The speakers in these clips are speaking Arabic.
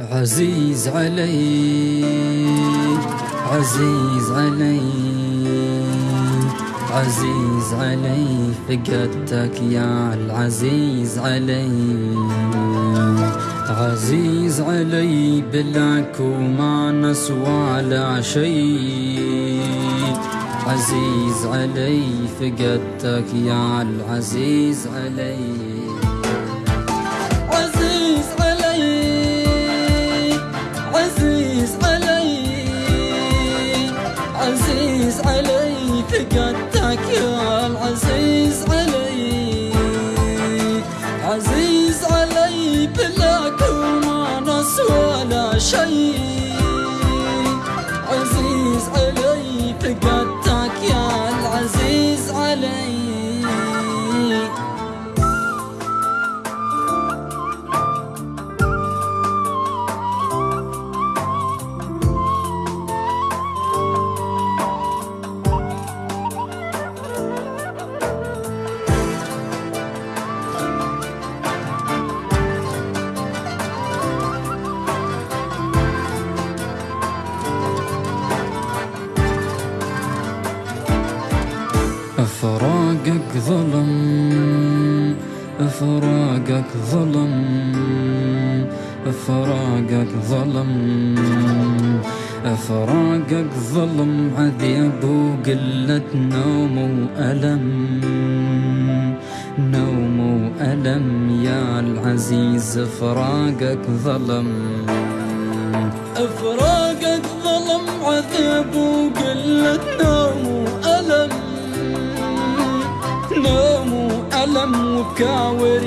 عزيز علي عزيز علي عزيز علي فقدتك يا العزيز علي. عزيز علي بلاك وما نسوى لا شيء. عزيز علي فقدتك يا العزيز علي. فقدتك ظلم فراقك ظلم فراقك ظلم فراقك ظلم. عذاب وقلة نوم وألم نوم وألم يا العزيز. فراقك ظلم فراقك ظلم. عذاب وقلة نوم وألم وكاور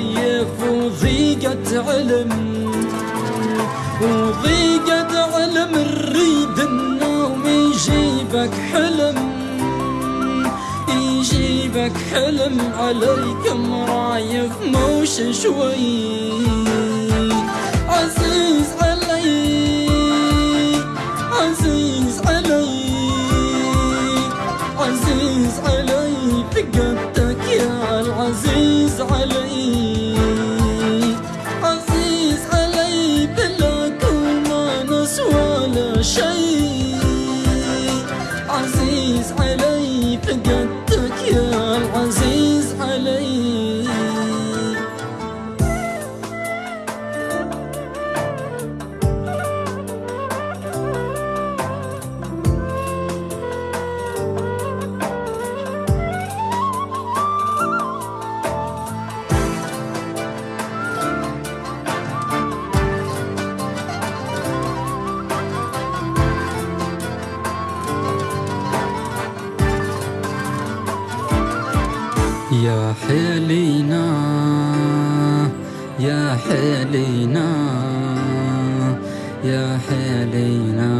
وضيقة علم. وضيقة علم نريد النوم يجيبك حلم. يجيبك حلم عليك مرايف موش شوي. عزيز يا حلينا يا حلينا يا حلينا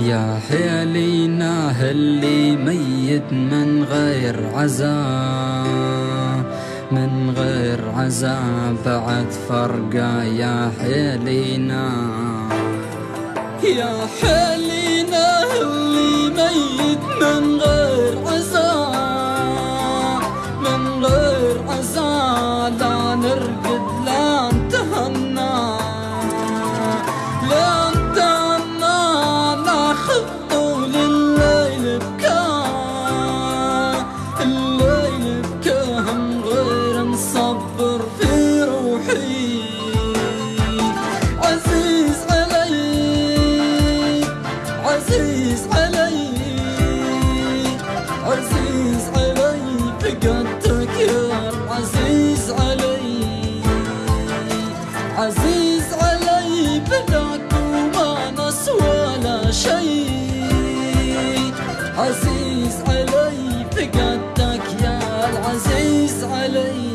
يا حلينا اللي ميت من غير عذاب من غير عذاب بعد فرقة يا حلينا. يا حلينا اللي ميت من علي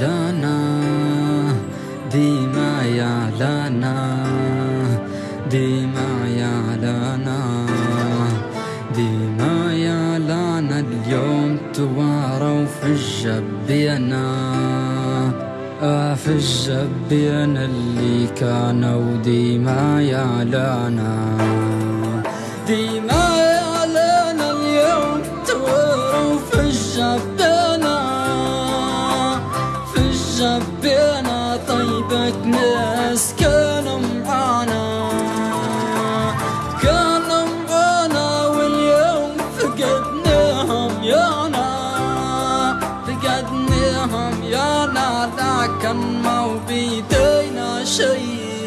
لنا ديما يا لنا ديما يا لنا ديما يا لنا. اليوم تواروا في الجبينه آه، في الجبين اللي كانوا ديما يعلانا ديما ناس كانوا معانا كانوا معانا واليوم فقدناهم يانا فقدناهم يانا لكن ما بيدينا شي